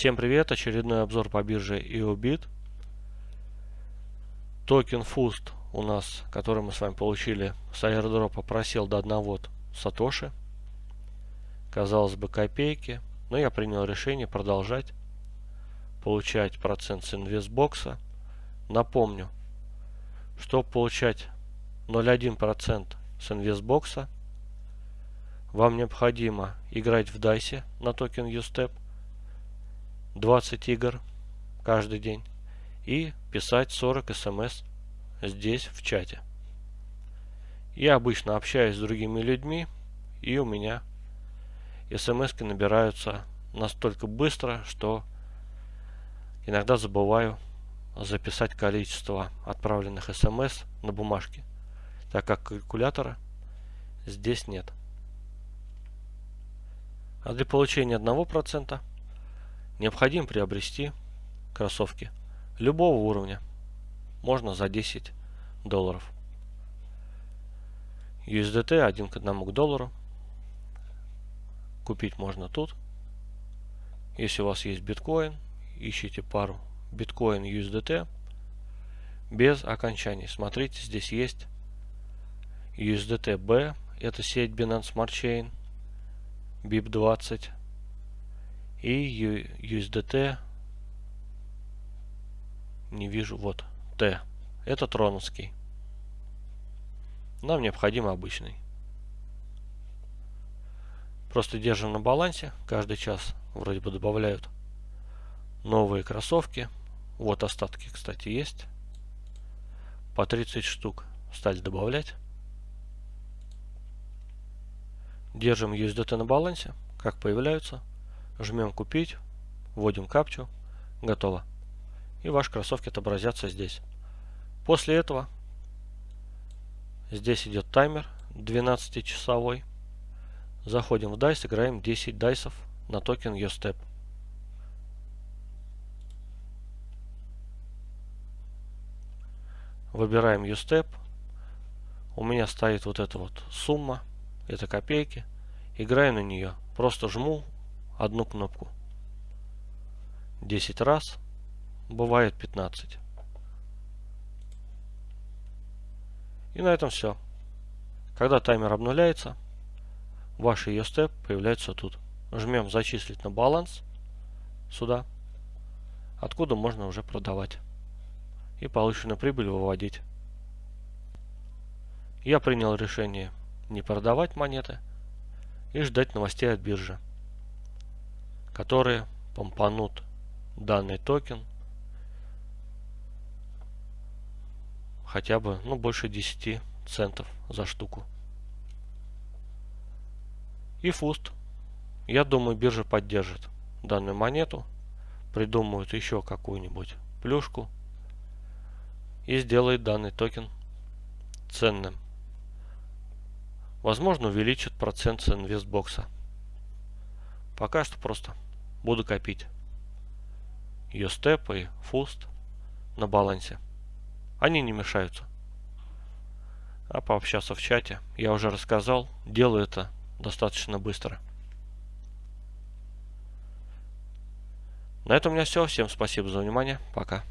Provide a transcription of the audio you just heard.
Всем привет! Очередной обзор по бирже YoBit. Токен FUST у нас, который мы с вами получили с аирдропа, просел до 1 сатоши. Казалось бы копейки, но я принял решение продолжать получать процент с инвестбокса. Напомню, чтобы получать 0,1% с инвестбокса, вам необходимо играть в дайсе на токен USTEP 20 игр каждый день и писать 40 смс здесь в чате. Я обычно общаюсь с другими людьми и у меня смс набираются настолько быстро, что иногда забываю записать количество отправленных смс на бумажке, так как калькулятора здесь нет. А для получения 1% необходимо приобрести кроссовки любого уровня. Можно за 10 долларов. USDT один к одному к доллару. Купить можно тут. Если у вас есть биткоин, ищите пару биткоин USDT без окончаний. Смотрите, здесь есть USDT B, это сеть Binance Smart Chain, BIP20 и USDT не вижу, вот, T. Это троновский. Нам необходим обычный. Просто держим на балансе. Каждый час вроде бы добавляют новые кроссовки. Вот остатки, кстати, есть. По 30 штук стали добавлять. Держим USDT на балансе. Как появляются, жмем купить, вводим капчу, готово. И ваши кроссовки отобразятся здесь. После этого здесь идет таймер 12-часовой. Заходим в DICE, играем 10 дайсов на токен YoStep. Выбираем YoStep. У меня стоит вот эта вот сумма. Это копейки. Играю на нее. Просто жму одну кнопку. 10 раз. Бывает 15. И на этом все. Когда таймер обнуляется, ваши EOSTEP появляются тут. Жмем зачислить на баланс сюда, откуда можно уже продавать и полученную прибыль выводить. Я принял решение не продавать монеты и ждать новостей от биржи которые помпанут данный токен хотя бы ну, больше 10 центов за штуку. И фуст. Я думаю, биржа поддержит данную монету, придумают еще какую-нибудь плюшку и сделает данный токен ценным. Возможно, увеличит процент с инвестбокса. Пока что просто буду копить степ и фуст на балансе. Они не мешаются. А пообщаться в чате, я уже рассказал, делаю это достаточно быстро. На этом у меня все. Всем спасибо за внимание. Пока.